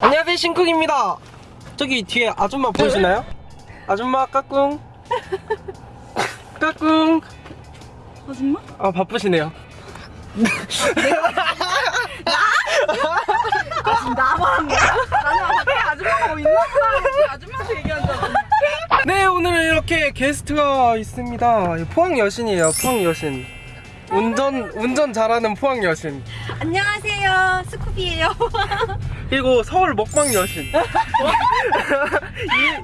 안녕하세요 신쿡입니다. 저기 뒤에 아줌마 보이시나요? 아줌마 까꿍. 까꿍. 아줌마? 아 바쁘시네요. 나만 나는 밖에 아줌마가 뭐 있나? 보다 아줌마한테 얘기한 줄 알았네 네 오늘은 이렇게 게스트가 있습니다. 포항 여신이에요 포항 여신. 운전 운전 잘하는 포항 여신. 안녕하세요. 스쿠비예요 그리고 서울 먹방 여신.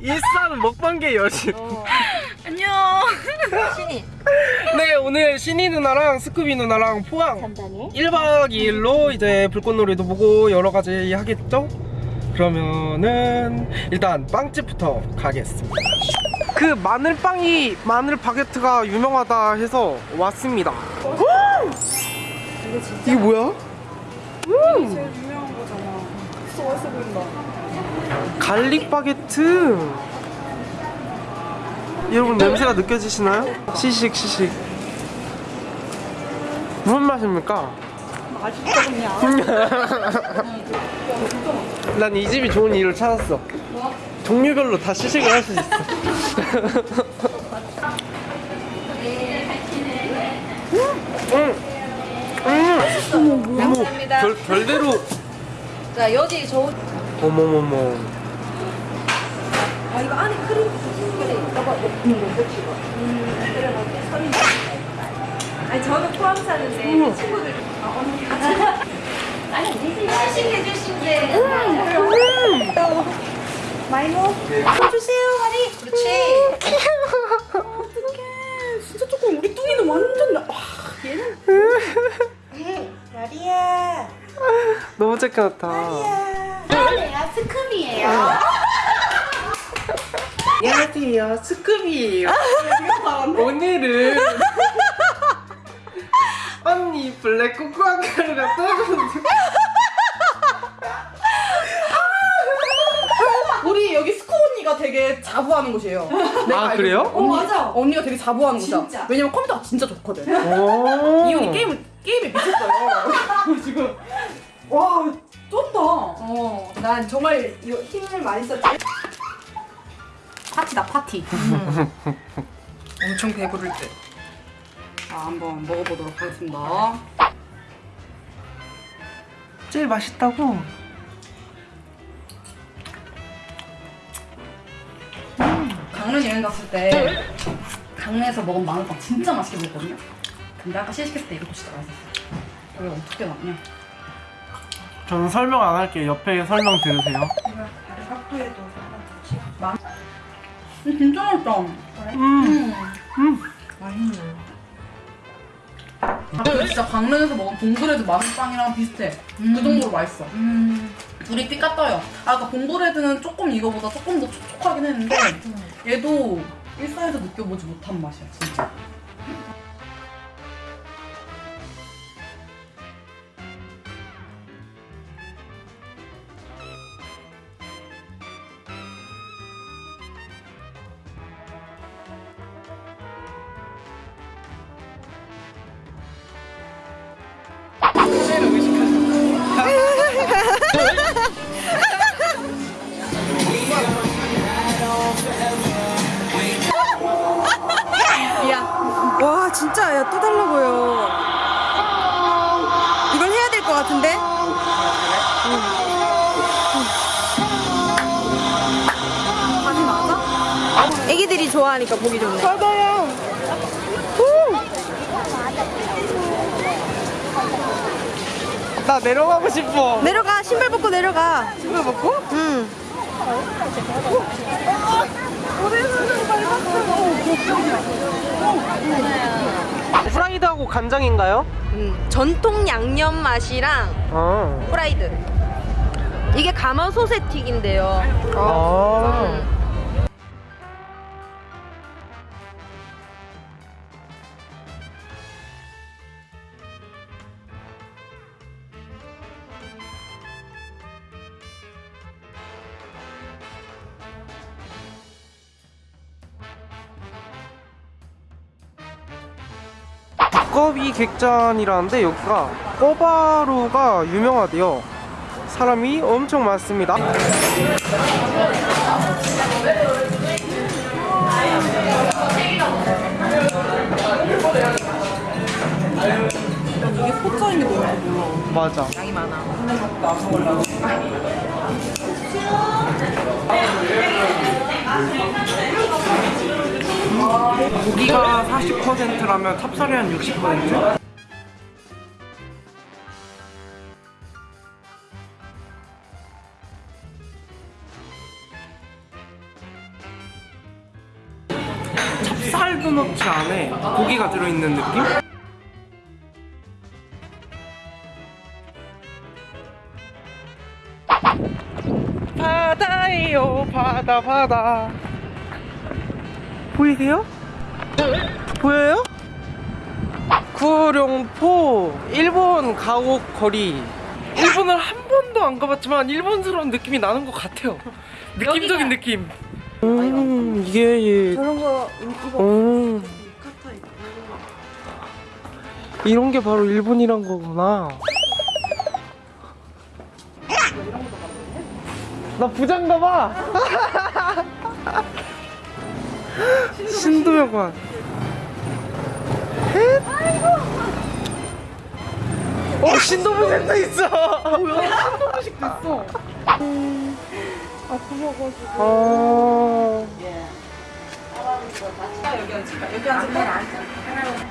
이, 일산 먹방계 여신. 안녕. 신이 네 오늘 신이 누나랑 스쿠비 누나랑 포항. 담당해? 1박 2일로 이제 불꽃놀이도 보고 여러 가지 하겠죠? 그러면은 일단 빵집부터 가겠습니다. 그 마늘빵이 마늘 바게트가 유명하다 해서 왔습니다. 이게 뭐야? 거잖아 맛있어 보인다 garlic 바게트. 여러분 냄새가 느껴지시나요? 시식 시식. 무슨 맛입니까? 맛있어 그냥 난 이 집이 좋은 이유를 찾았어. 종류별로 다 시식을 할 수 있어. 음, 음, 감사합니다. 별, 별대로. 자 여기 저 어머머머. 아 이거 안에 크림 그래 너가 먹는 거 그치 음 그래 아니 저는 사는데 친구들 아 언니. 아니 시식해 주신대 많이 먹어. 주세요 마리 그렇지. 어떡해. 진짜 조금 우리 뚱이는 완전 나 와, 얘는 마리아 너무 착하다. 마리아 스크미예요 안녕하세요. 스쿠비예요. 오늘은 언니 블랙 코코아 가루가 떠오르는데 우리 여기 스코 언니가 되게 자부하는 곳이에요. 아 그래요? 언니, 맞아. 언니가 되게 자부하는 곳이야. 진짜. 왜냐면 컴퓨터가 진짜 좋거든. 오. 이 언니 게임을 게임에 미쳤어요. 지금 와 쩐다. 어, 난 정말 이거 힘을 많이 썼지. 파티다 파티. 엄청 배부를 때. 자 한번 먹어보도록 하겠습니다. 제일 맛있다고? 강릉 여행 갔을 때 강릉에서 먹은 마늘빵 진짜 맛있게 먹었거든요. 근데 아까 시식했을 때 이거 진짜 맛있었어. 왜 어떻게 나왔냐? 저는 설명 안 할게요. 옆에 설명 들으세요. 각도에도 음, 진짜 맛있다. 음. 맛있네. 그 진짜 강릉에서 먹은 봉브레드 마늘빵이랑 비슷해. 그 정도로 맛있어. 둘이 삐까 떠요. 아, 그러니까 봉브레드는 조금 이거보다 조금 더 촉촉하긴 했는데 얘도 일상에서 느껴보지 못한 맛이야, 진짜. 진짜 야또 달라고요. 이걸 해야 될 것 같은데? 다시 맞아? 애기들이 좋아하니까 보기 좋네. 맞아요. 나 내려가고 싶어. 내려가 신발 벗고 내려가. 신발 벗고? 응. 프라이드하고 간장인가요? 음, 전통 양념 맛이랑 아. 프라이드. 이게 가마솥에 튀긴데요. 아. 음. 두꺼비 객잔이라는데 여기가 꼬바로우가 유명하대요. 사람이 엄청 많습니다. 이게 포짜인 게 놀라워. 맞아. 양이 많아. 고기가 40%라면 찹쌀이 한 60%? 찹쌀 도너츠 안에 고기가 들어있는 느낌? 바다예요 바다 바다 보이세요? 보여요? 구룡포 일본 가옥 거리 일본을 한 번도 안 가봤지만 일본스러운 느낌이 나는 것 같아요 느낌적인 느낌 음 이게 예. 저런 거 이거 음, 있고. 이런 게 바로 일본이란 거구나 나 부장가 봐 신도여관 어 신도무색도 있어 신도부식도 있어. 어... 여기 앉을까? 여기 앉을까?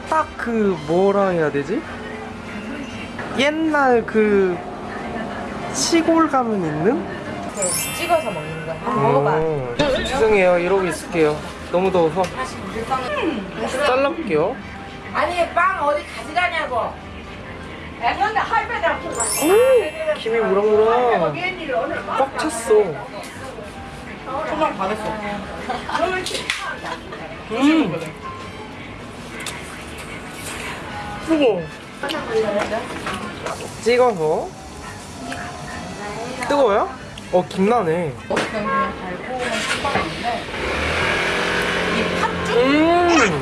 딱그 뭐라 해야 되지? 옛날 그 시골 가면 있는? 찍어서 먹는 거. 한번 먹어봐. 어, 죄송해요 이러고 있을게요 너무 더워서 잘라볼게요 아니 빵 어디 가져가냐고. 할배들 앞으로 오, 김이 무랑무랑 꽉 찼어 정말 반했어. 음. 뜨거워 찍어서 뜨거워요? 어 김나네 어떻게 그냥 달콤한 수박인데 음.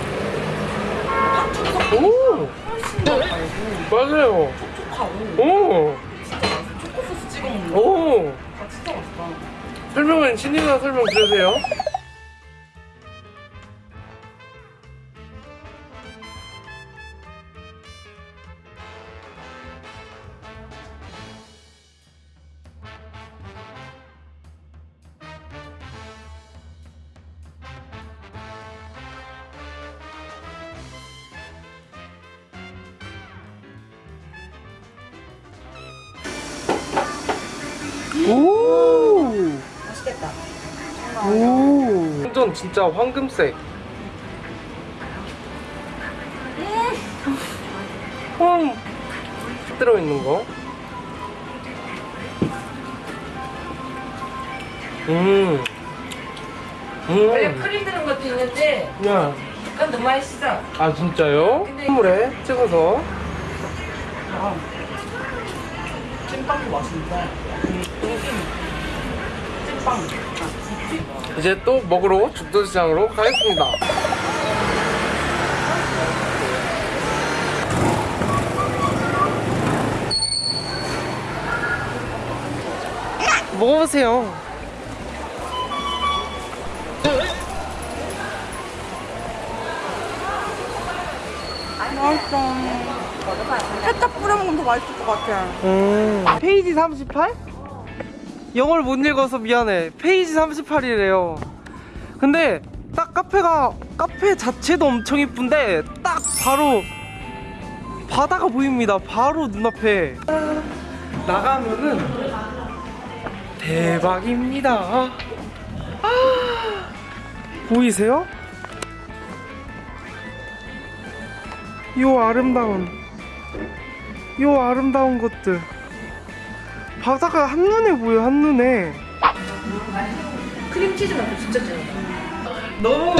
오. 맞아요. 촉촉하고 오. 초코소스 찍어 먹는 거. 오. 아, 진짜 맛있다. 설명은 신이가 설명 들으세요. 오. 맛있겠다. 오. 완전 진짜 황금색. 황 들어있는 거. 음. 원래 음. 크림 들은 것도 있는데 야. 그건 너무 맛있어. 아 진짜요? 선물에 찍어서. 아, 찐빵도 맛있는데. 찐빵. 이제 또 먹으러 죽도시장으로 가겠습니다. 먹어보세요. 맛있어. 케첩 뿌려 먹으면 더 맛있을 것 같아. 음. 페이지 38? 영어를 못 읽어서 미안해. 페이지 38이래요. 근데 딱 카페가 카페 자체도 엄청 이쁜데 딱 바로 바다가 보입니다. 바로 눈앞에 나가면은 대박입니다. 아, 보이세요? 요 아름다운 요 아름다운 것들 바다가 한눈에 보여 한눈에 크림치즈 맛도 진짜 짱이야. 너무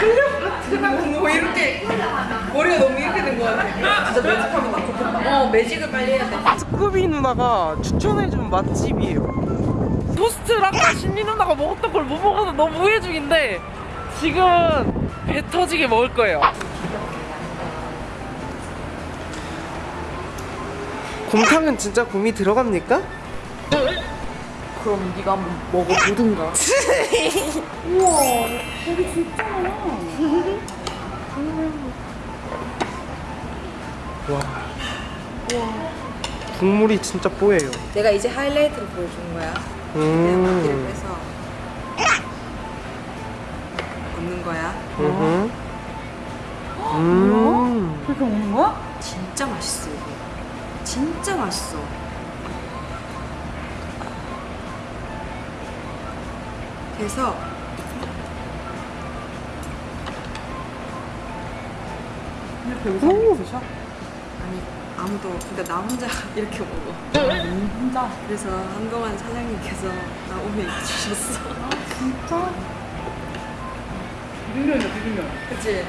클레오파트라고 뭐 이렇게 머리가 너무 이렇게 된 거 같아. 진짜 매직하면 나 좋겠다. 어 매직을 빨리 해야 돼. 스쿠비 누나가 추천해준 맛집이에요 토스트를 아까 신리 누나가 먹었던 걸 못 먹어서 너무 후회 중인데 지금은 배 터지게 먹을 거예요 곰탕은 진짜 곰이 들어갑니까? 그럼 네가 한번 먹어보든가. 우와, 고기 진짜 많아. 와. 국물이 진짜 뽀예요. 내가 이제 하이라이트를 보여주는 거야. 음. 빼서 얹는 거야. 음. 음. 그렇게 먹는 거야? 진짜 맛있어 이거. 진짜 맛있어. 그래서 이렇게 의상 드셔? 아니 아무도 그러니까 나 혼자 이렇게 먹어. 혼자. 그래서 한동안 사장님께서 나 오면 주셨어. 진짜? 비빔면이다, 비빔면. 그치?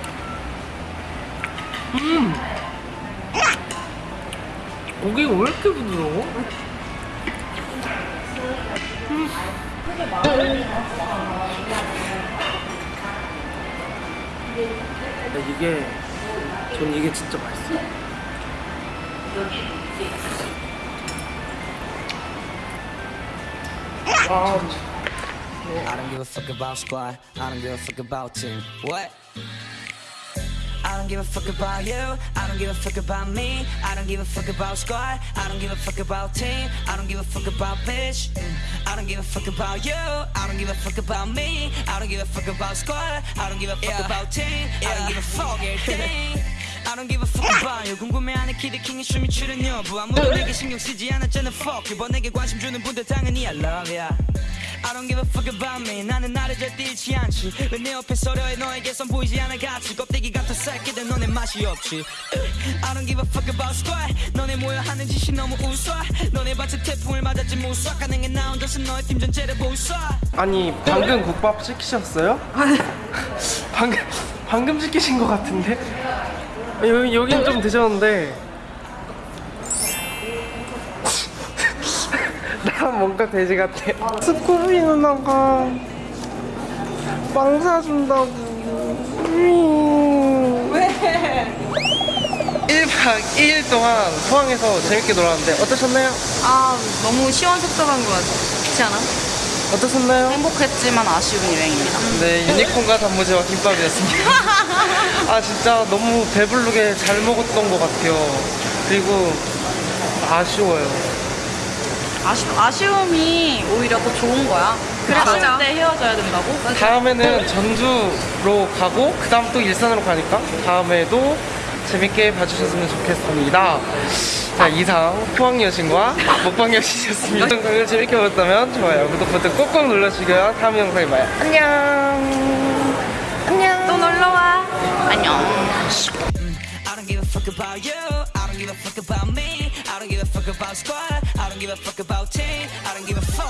고기가 왜 이렇게 부드러워? 음. 이게 전 이게 진짜 맛있어. 아, I don't give a fuck about squad. I don't give a fuck about team. What? I don't give a fuck about you. I don't give a fuck about me. I don't give a fuck about squad. I don't give a fuck about team. I don't give a fuck about bitch. Mm. I don't give a fuck about you. I don't give a fuck about me. I don't give a fuck about squad. I don't give a fuck about team. I don't give a fuck everything. I don't give a fuck about you 궁금해하는 키드킹의 춤이 추는 여부 아무도 내게 신경 쓰지 않았잖아 fuck you 뭐 내게 관심 주는 분들 당연히 I love ya I don't give a fuck about me. 나는 나를 절대 잃지 않지. 왜 내 옆에 서려해 너에게선 보이지 않아 가치 껍데기 같은 새끼들 너네 맛이 없지. I don't give a fuck about squad. 너네 모여 하는 짓이 너무 우스워. 너네 밭에 태풍을 맞았지 무수와 가능해 나 혼자서 너의 팀 전체를 보수와 아니 방금 국밥 시키셨어요? 방금 방금 시키신 것 같은데? 여기 여긴 좀 드셨는데 나 뭔가 돼지 같아. 스쿠비 누나가 빵 사준다고. 왜? 1박 2일 동안 포항에서 재밌게 놀았는데 어떠셨나요? 아, 너무 시원섭섭한 것 같지 않아? 어떠셨나요? 행복했지만 아쉬운 여행입니다. 네, 유니콘과 단무지와 김밥이었습니다. 아, 진짜 너무 배부르게 잘 먹었던 것 같아요. 그리고 아쉬워요. 아쉬, 아쉬 움이 오히려 더 좋은 거야. 그래서 맞아. 때 헤어져야 된다고? 다음에는 전주로 가고, 그 다음 또 일산으로 가니까, 다음에도 재밌게 봐주셨으면 좋겠습니다. 자, 이상 포항 여신과 먹방 여신이었습니다. 영상을 재밌게 보셨다면 좋아요, 구독 버튼 꼭꼭 눌러주시고요. 다음 영상에 봐요. 안녕. 안녕. 또 놀러 와. 안녕. I don't give a fuck about you. I don't give a fuck about me. I don't give a fuck about squad. I don't give a fuck about team. I don't give a fuck.